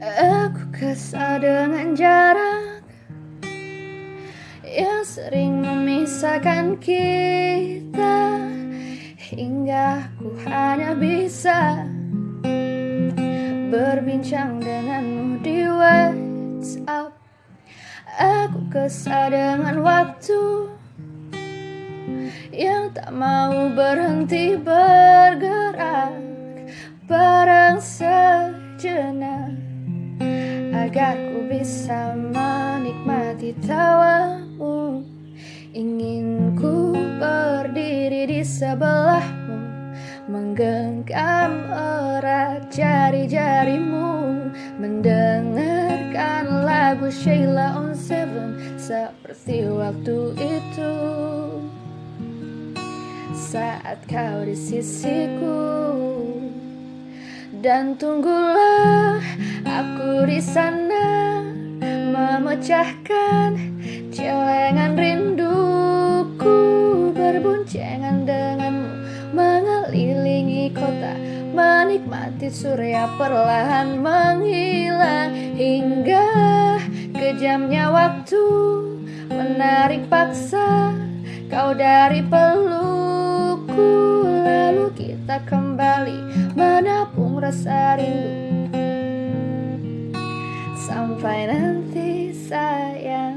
Aku kesal dengan jarak Yang sering memisahkan kita Hingga aku hanya bisa Berbincang denganmu di WhatsApp. Aku kesal dengan waktu Yang tak mau berhenti bergerak Barang sejenak Agar ku bisa menikmati tawamu. Ingin ku berdiri di sebelahmu Menggenggam erat jari-jarimu. Mendengarkan lagu Sheila on Seven Seperti waktu itu. Saat kau di sisiku Dan tunggulah aku di sana Memecahkan celengan rinduku. Berboncengan denganmu Mengelilingi kota Menikmati surya perlahan menghilang Hingga kejamnya waktu Menarik paksa kau dari Lalu kita kembali menabung rasa rindu. Sampai nanti saya